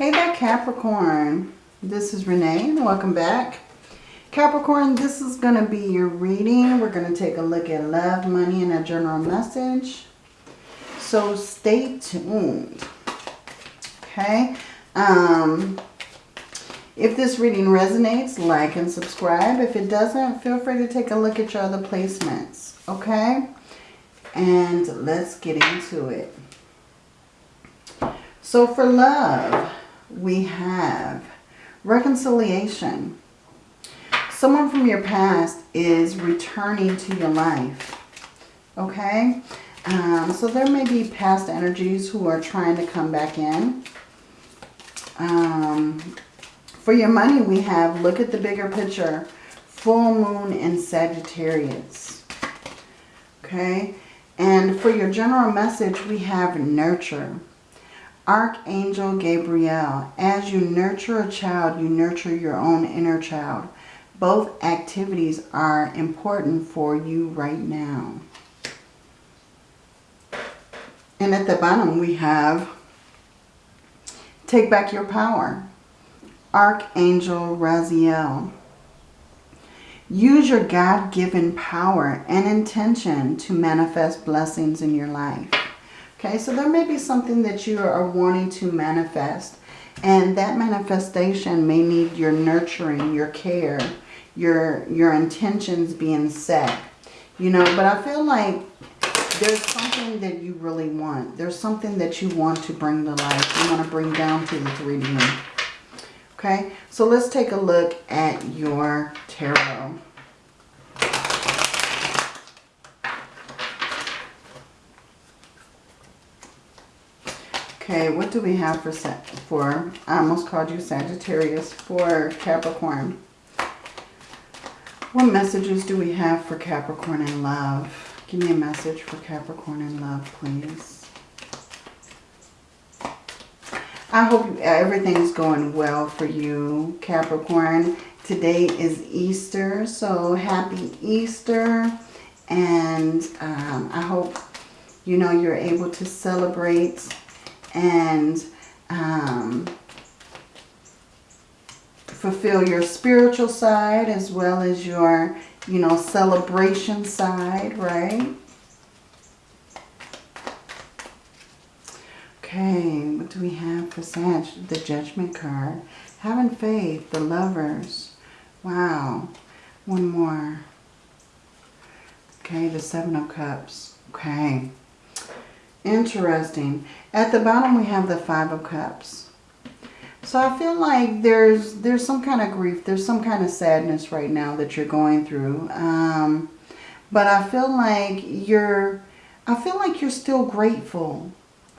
Hey there Capricorn. This is Renee and welcome back. Capricorn, this is going to be your reading. We're going to take a look at love, money, and a general message. So stay tuned. Okay. Um, if this reading resonates, like and subscribe. If it doesn't, feel free to take a look at your other placements. Okay. And let's get into it. So for love, we have reconciliation. Someone from your past is returning to your life. Okay? Um, so there may be past energies who are trying to come back in. Um, for your money, we have, look at the bigger picture, full moon in Sagittarius. Okay? And for your general message, we have nurture. Archangel Gabriel, as you nurture a child, you nurture your own inner child. Both activities are important for you right now. And at the bottom we have Take Back Your Power. Archangel Raziel. Use your God-given power and intention to manifest blessings in your life. Okay, so there may be something that you are wanting to manifest. And that manifestation may need your nurturing, your care, your, your intentions being set. You know, but I feel like there's something that you really want. There's something that you want to bring to life. You want to bring down to the 3D. Okay, so let's take a look at your tarot. Okay, what do we have for, for I almost called you Sagittarius, for Capricorn? What messages do we have for Capricorn in love? Give me a message for Capricorn in love, please. I hope everything's going well for you, Capricorn. Today is Easter, so happy Easter. And um, I hope, you know, you're able to celebrate and um, fulfill your spiritual side as well as your, you know, celebration side, right? Okay, what do we have for Sag? The Judgment card. Having faith, the lovers. Wow. One more. Okay, the Seven of Cups. Okay. Interesting. At the bottom we have the Five of Cups. So I feel like there's there's some kind of grief, there's some kind of sadness right now that you're going through. Um, but I feel like you're I feel like you're still grateful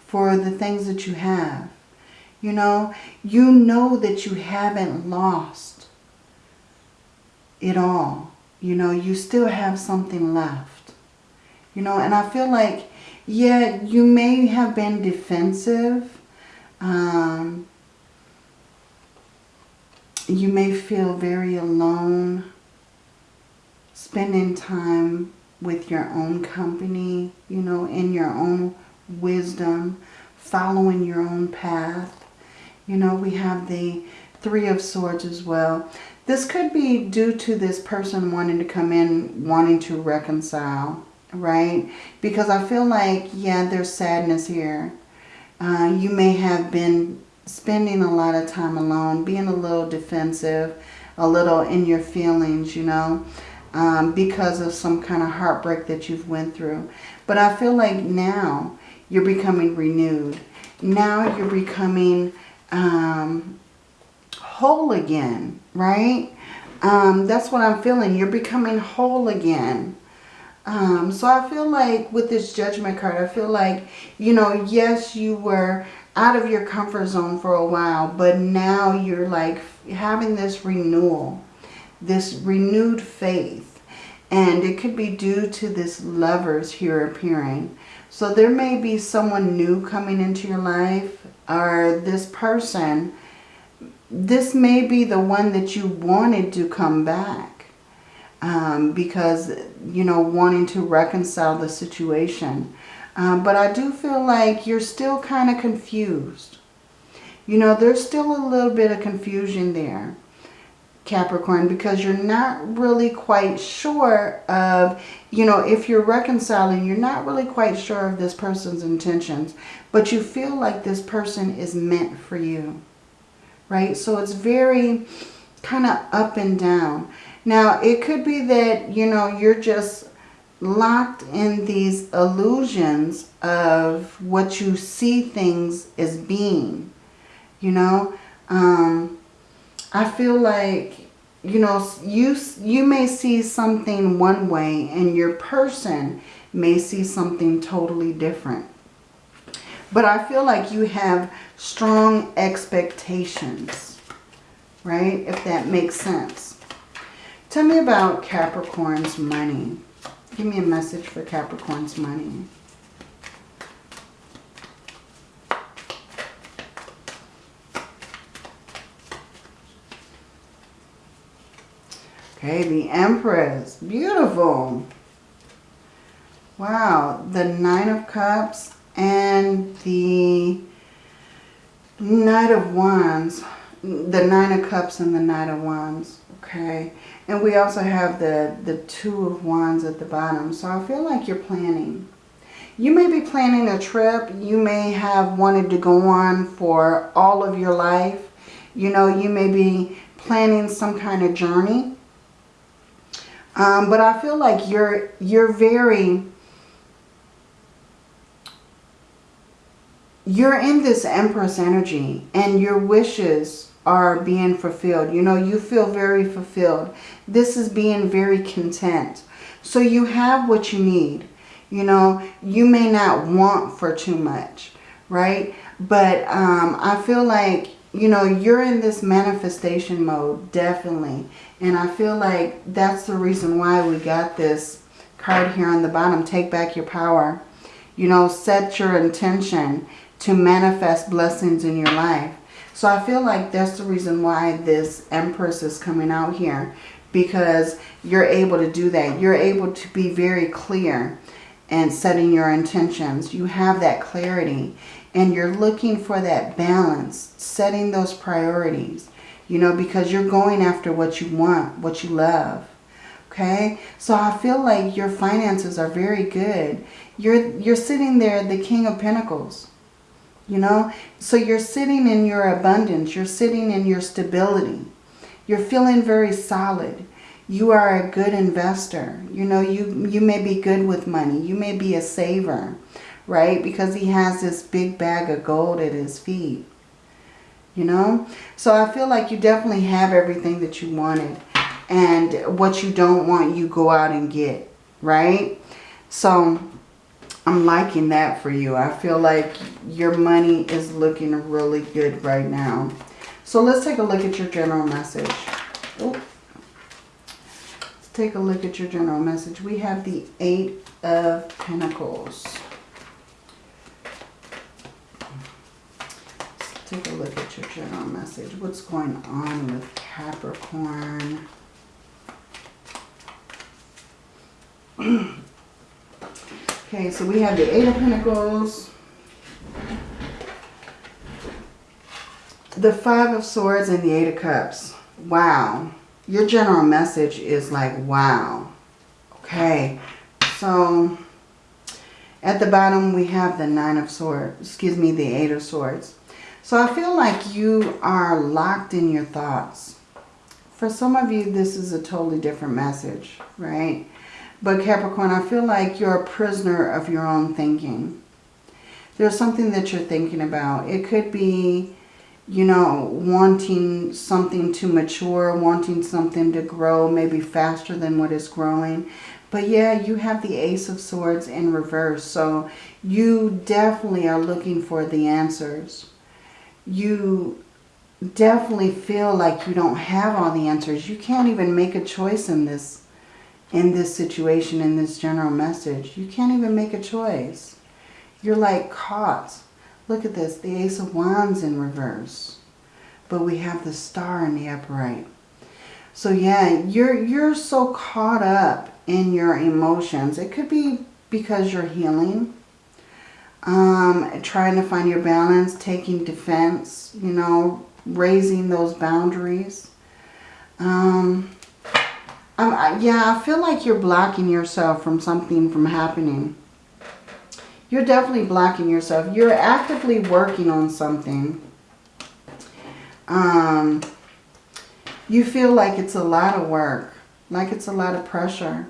for the things that you have. You know, you know that you haven't lost it all. You know, you still have something left. You know, and I feel like yeah, you may have been defensive. Um, you may feel very alone. Spending time with your own company, you know, in your own wisdom, following your own path. You know, we have the Three of Swords as well. This could be due to this person wanting to come in, wanting to reconcile right? Because I feel like, yeah, there's sadness here. Uh, you may have been spending a lot of time alone, being a little defensive, a little in your feelings, you know, um, because of some kind of heartbreak that you've went through. But I feel like now you're becoming renewed. Now you're becoming um, whole again, right? Um, that's what I'm feeling. You're becoming whole again. Um, so I feel like with this judgment card, I feel like, you know, yes, you were out of your comfort zone for a while, but now you're like having this renewal, this renewed faith. And it could be due to this lovers here appearing. So there may be someone new coming into your life or this person. This may be the one that you wanted to come back um, because, you know, wanting to reconcile the situation. Um, but I do feel like you're still kind of confused. You know, there's still a little bit of confusion there. Capricorn because you're not really quite sure of, you know, if you're reconciling, you're not really quite sure of this person's intentions, but you feel like this person is meant for you, right? So it's very kind of up and down. Now, it could be that, you know, you're just locked in these illusions of what you see things as being, you know, um, I feel like, you know, you, you may see something one way and your person may see something totally different. But I feel like you have strong expectations, right? If that makes sense. Tell me about Capricorn's money. Give me a message for Capricorn's money. Okay, the Empress. Beautiful. Wow, the Nine of Cups and the Knight of Wands. The Nine of Cups and the Knight of Wands. Okay, and we also have the, the Two of Wands at the bottom. So I feel like you're planning. You may be planning a trip. You may have wanted to go on for all of your life. You know, you may be planning some kind of journey um, but I feel like you're you're very you're in this Empress energy and your wishes are being fulfilled. You know, you feel very fulfilled. This is being very content. So you have what you need. You know, you may not want for too much, right? But um, I feel like, you know, you're in this manifestation mode, definitely. And I feel like that's the reason why we got this card here on the bottom. Take back your power. You know, set your intention to manifest blessings in your life. So I feel like that's the reason why this Empress is coming out here. Because you're able to do that. You're able to be very clear and setting your intentions. You have that clarity. And you're looking for that balance. Setting those priorities you know, because you're going after what you want, what you love. Okay, so I feel like your finances are very good. You're, you're sitting there, the King of Pentacles, you know. So you're sitting in your abundance. You're sitting in your stability. You're feeling very solid. You are a good investor. You know, you, you may be good with money. You may be a saver, right? Because he has this big bag of gold at his feet you know. So I feel like you definitely have everything that you wanted. And what you don't want, you go out and get, right? So I'm liking that for you. I feel like your money is looking really good right now. So let's take a look at your general message. Let's take a look at your general message. We have the Eight of Pentacles. take a look at your general message. What's going on with Capricorn? okay, so we have the Eight of Pentacles. The Five of Swords and the Eight of Cups. Wow. Your general message is like, wow. Okay, so at the bottom we have the Nine of Swords. Excuse me, the Eight of Swords. So I feel like you are locked in your thoughts. For some of you, this is a totally different message, right? But Capricorn, I feel like you're a prisoner of your own thinking. There's something that you're thinking about. It could be, you know, wanting something to mature, wanting something to grow, maybe faster than what is growing. But yeah, you have the Ace of Swords in reverse. So you definitely are looking for the answers you definitely feel like you don't have all the answers. You can't even make a choice in this in this situation, in this general message. You can't even make a choice. You're like caught. Look at this, the Ace of Wands in reverse. But we have the star in the upright. So yeah, you're you're so caught up in your emotions. It could be because you're healing. Um, trying to find your balance, taking defense, you know, raising those boundaries. Um, I, yeah, I feel like you're blocking yourself from something from happening. You're definitely blocking yourself. You're actively working on something. Um, you feel like it's a lot of work, like it's a lot of pressure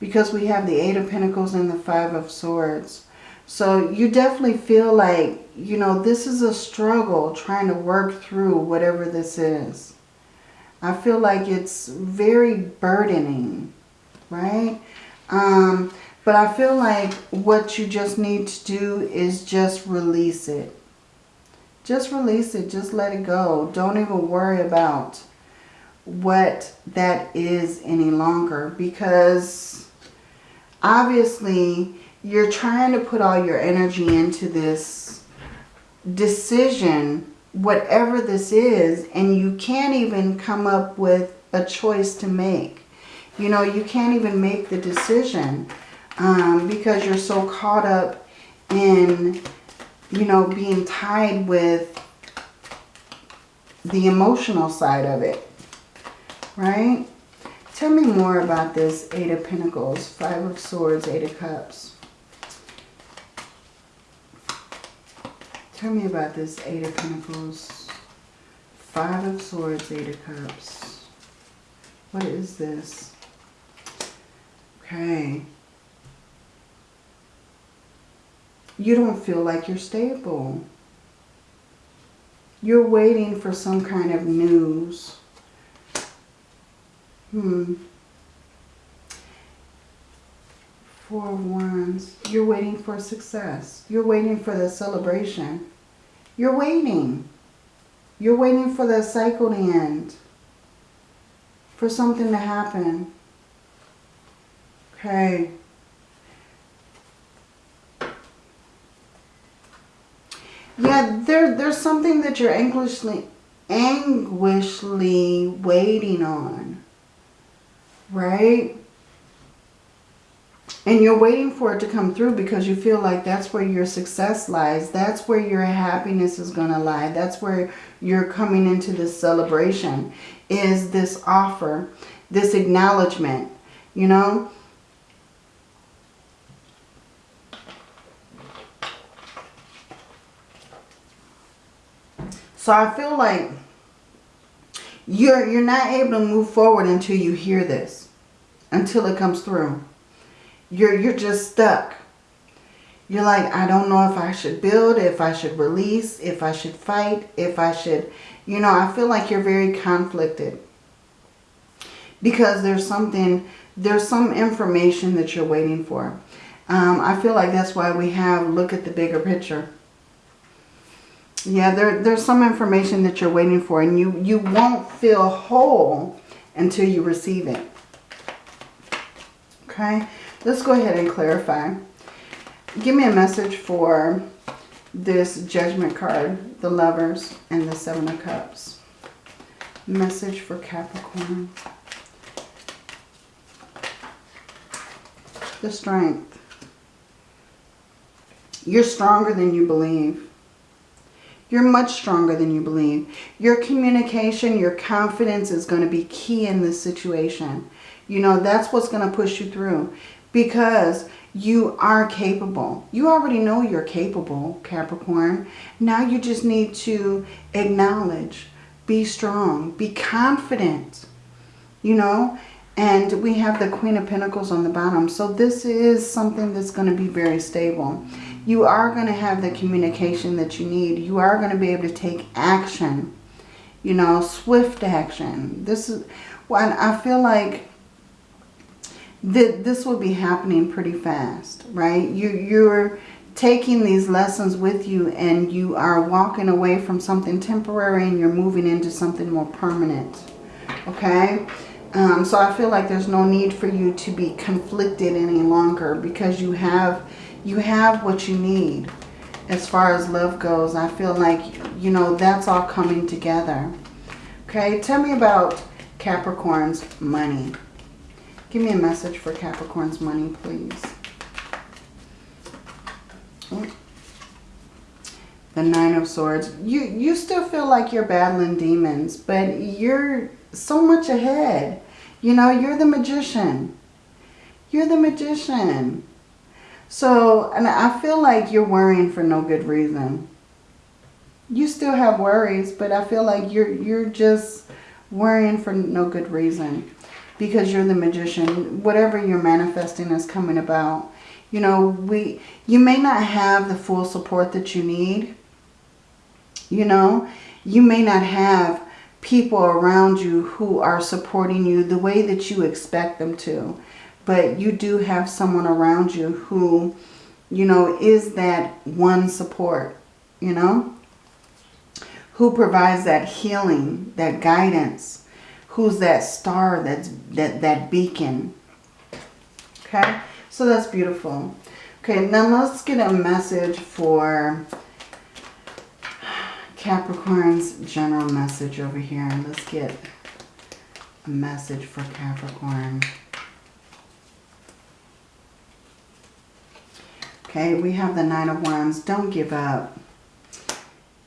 because we have the Eight of Pentacles and the Five of Swords. So you definitely feel like, you know, this is a struggle trying to work through whatever this is. I feel like it's very burdening, right? Um, but I feel like what you just need to do is just release it. Just release it. Just let it go. Don't even worry about what that is any longer because obviously you're trying to put all your energy into this decision, whatever this is, and you can't even come up with a choice to make. You know, you can't even make the decision um, because you're so caught up in, you know, being tied with the emotional side of it, right? Tell me more about this Eight of Pentacles, Five of Swords, Eight of Cups. Tell me about this Eight of Pentacles, Five of Swords, Eight of Cups. What is this? Okay. You don't feel like you're stable. You're waiting for some kind of news. Hmm. Four of Wands. You're waiting for success. You're waiting for the celebration. You're waiting. You're waiting for the cycle to end. For something to happen. Okay. Yeah, there, there's something that you're anxiously, anguishly waiting on. Right? And you're waiting for it to come through because you feel like that's where your success lies. That's where your happiness is going to lie. That's where you're coming into this celebration. Is this offer, this acknowledgement, you know? So I feel like you're, you're not able to move forward until you hear this, until it comes through. You're, you're just stuck. You're like, I don't know if I should build, if I should release, if I should fight, if I should, you know, I feel like you're very conflicted. Because there's something, there's some information that you're waiting for. Um, I feel like that's why we have look at the bigger picture. Yeah, there, there's some information that you're waiting for and you, you won't feel whole until you receive it. Okay, let's go ahead and clarify. Give me a message for this judgment card, the lovers and the seven of cups. Message for Capricorn. The strength. You're stronger than you believe. You're much stronger than you believe. Your communication, your confidence is going to be key in this situation. You know, that's what's going to push you through because you are capable. You already know you're capable, Capricorn. Now you just need to acknowledge, be strong, be confident, you know. And we have the Queen of Pentacles on the bottom. So this is something that's going to be very stable you are going to have the communication that you need. You are going to be able to take action, you know, swift action. This is, well, I feel like th this will be happening pretty fast, right? You, you're taking these lessons with you and you are walking away from something temporary and you're moving into something more permanent, okay? Um, so I feel like there's no need for you to be conflicted any longer because you have you have what you need as far as love goes. I feel like, you know, that's all coming together. Okay, tell me about Capricorn's money. Give me a message for Capricorn's money, please. The Nine of Swords. You, you still feel like you're battling demons, but you're so much ahead. You know, you're the magician. You're the magician. So, and I feel like you're worrying for no good reason. You still have worries, but I feel like you're you're just worrying for no good reason. Because you're the magician. Whatever you're manifesting is coming about. You know, we you may not have the full support that you need. You know, you may not have people around you who are supporting you the way that you expect them to. But you do have someone around you who, you know, is that one support, you know, who provides that healing, that guidance, who's that star, that's, that, that beacon. Okay, so that's beautiful. Okay, now let's get a message for Capricorn's general message over here. Let's get a message for Capricorn. Okay, we have the Nine of Wands. Don't give up.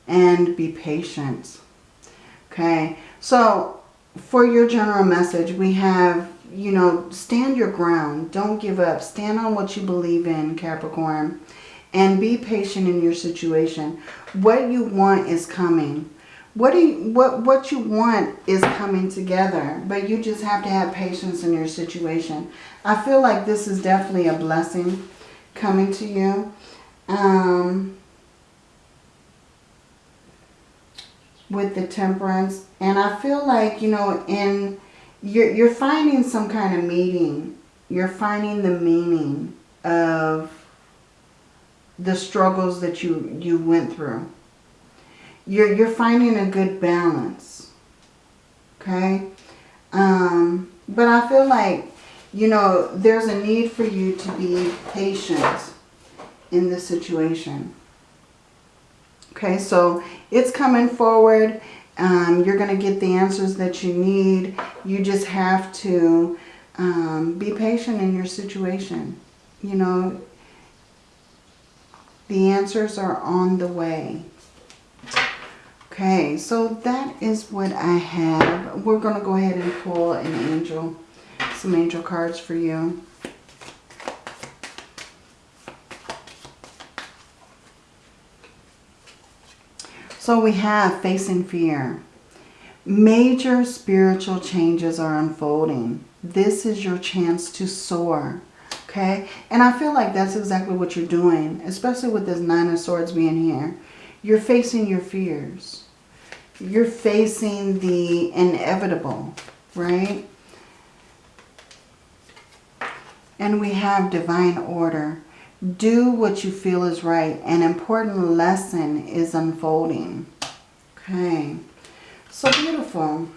And be patient. Okay, so for your general message, we have, you know, stand your ground. Don't give up. Stand on what you believe in, Capricorn. And be patient in your situation. What you want is coming. What, do you, what, what you want is coming together. But you just have to have patience in your situation. I feel like this is definitely a blessing coming to you. Um, with the temperance. And I feel like, you know, in you're, you're finding some kind of meaning. You're finding the meaning of the struggles that you, you went through. You're, you're finding a good balance. Okay? Um, but I feel like you know, there's a need for you to be patient in this situation. Okay, so it's coming forward. Um, you're going to get the answers that you need. You just have to um, be patient in your situation. You know, the answers are on the way. Okay, so that is what I have. We're going to go ahead and pull an angel some angel cards for you. So we have facing fear. Major spiritual changes are unfolding. This is your chance to soar. Okay? And I feel like that's exactly what you're doing, especially with this Nine of Swords being here. You're facing your fears. You're facing the inevitable, right? And we have divine order. Do what you feel is right. An important lesson is unfolding. Okay. So beautiful.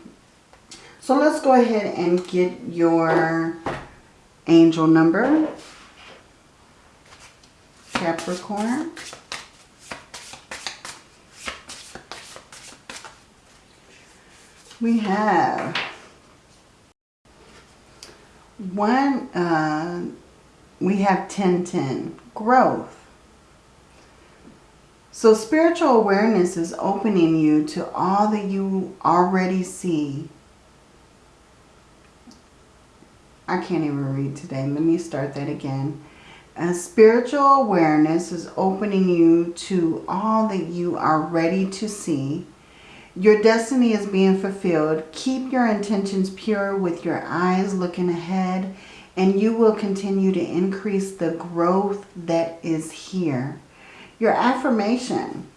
So let's go ahead and get your angel number. Capricorn. We have one, uh, we have 1010, growth. So spiritual awareness is opening you to all that you already see. I can't even read today. Let me start that again. A spiritual awareness is opening you to all that you are ready to see your destiny is being fulfilled. Keep your intentions pure with your eyes looking ahead and you will continue to increase the growth that is here. Your affirmation.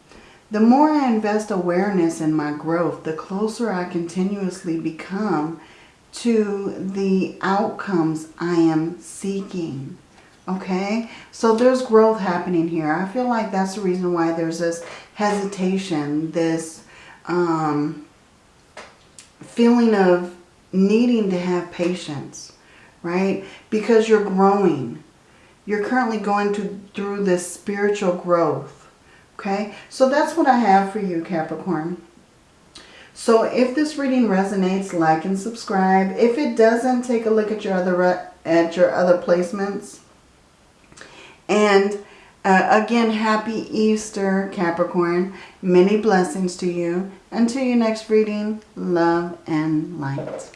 The more I invest awareness in my growth, the closer I continuously become to the outcomes I am seeking. Okay, so there's growth happening here. I feel like that's the reason why there's this hesitation, this um, feeling of needing to have patience, right? Because you're growing. You're currently going to, through this spiritual growth, okay? So that's what I have for you, Capricorn. So if this reading resonates, like and subscribe. If it doesn't, take a look at your other at your other placements. And Uh, again, happy Easter, Capricorn. Many blessings to you. Until your next reading, love and light.